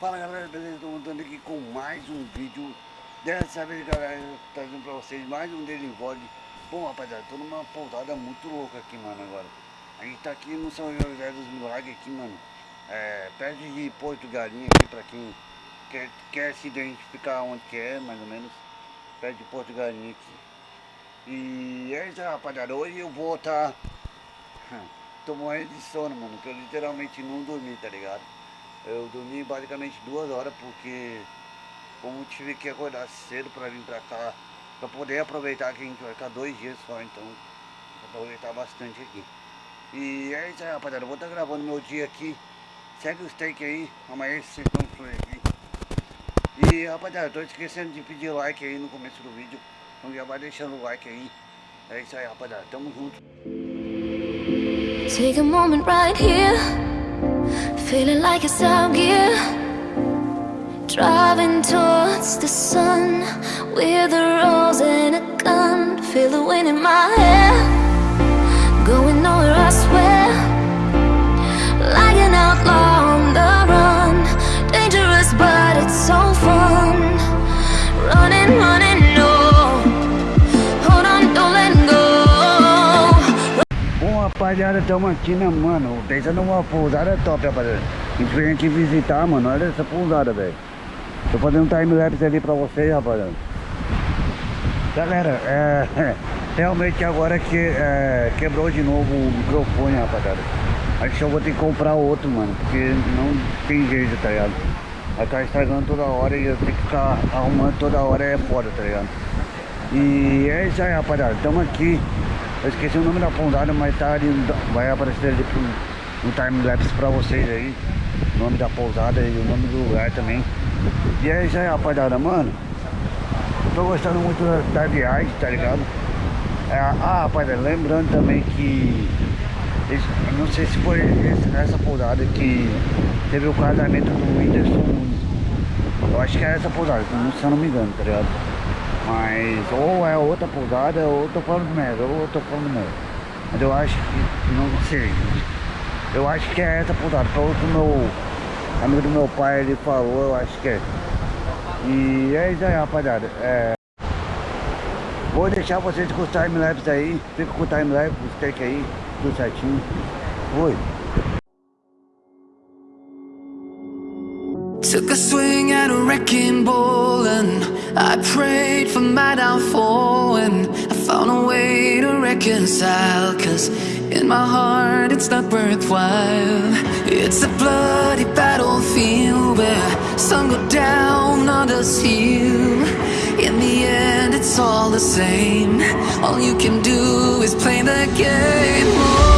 Fala galera, beleza? Estou montando aqui com mais um vídeo. Dessa vez galera, trazendo pra vocês mais um Vlog. Bom rapaziada, tô numa pousada muito louca aqui mano agora. A gente tá aqui no São José dos Milagres aqui mano. É, Perto de Porto Galinha aqui pra quem quer, quer se identificar onde que é mais ou menos. Perto de Porto Galinha aqui. E é isso rapaziada, hoje eu vou estar tá... Tô morrendo de sono mano, que eu literalmente não dormi tá ligado eu dormi basicamente duas horas porque como tive que acordar cedo para vir para cá, para poder aproveitar que a gente vai ficar dois dias só, então aproveitar bastante aqui. E é isso aí rapaziada, eu vou estar tá gravando meu dia aqui. Segue os take aí, amanhã vocês vão fluir aqui. E rapaziada, tô esquecendo de pedir like aí no começo do vídeo. Então já vai deixando o like aí. É isso aí rapaziada, tamo junto. Take a moment right here Feeling like it's out gear Driving towards the sun With a rose and a gun. Feel the wind in my hair. Going nowhere I swear rapaziada, estamos aqui né mano Pensando numa pousada top rapaziada a gente veio aqui visitar, mano. Olha essa pousada, velho. Tô fazendo um time-lapse ali pra vocês, rapaziada. Galera, é... Realmente agora que é, quebrou de novo o microfone, rapaziada. Acho que eu vou ter que comprar outro, mano. Porque não tem jeito, tá ligado? Vai estar estragando toda hora e eu tenho que ficar arrumando toda hora é foda, tá ligado? E é isso aí, rapaziada. Tamo aqui. Eu esqueci o nome da pousada, mas tá ali, vai aparecer ali um time-lapse pra vocês aí o nome da pousada e o nome do lugar também. E é isso aí, rapaziada, mano. Tô gostando muito da, da viagem, tá ligado? É, ah, rapaziada, lembrando também que não sei se foi essa pousada que teve o casamento do Whindersson Eu acho que é essa pousada, se eu não me engano, tá ligado? Mas ou é outra pousada ou eu tô falando merda, ou eu tô falando merda. Mas eu acho que não sei. Eu acho que é essa pousada, pelo que o meu amigo do meu pai ele falou, eu acho que é. E é isso aí, rapaziada. É... Vou deixar vocês com os timelapse aí. Fica com o timelapse, os take aí, tudo certinho. Oi. Took a swing at a wrecking ball and I prayed for my downfall and I found a way to reconcile cause in my heart it's not worthwhile. It's a bloody battlefield where some go down, others heal. In the end it's all the same. All you can do is play the game.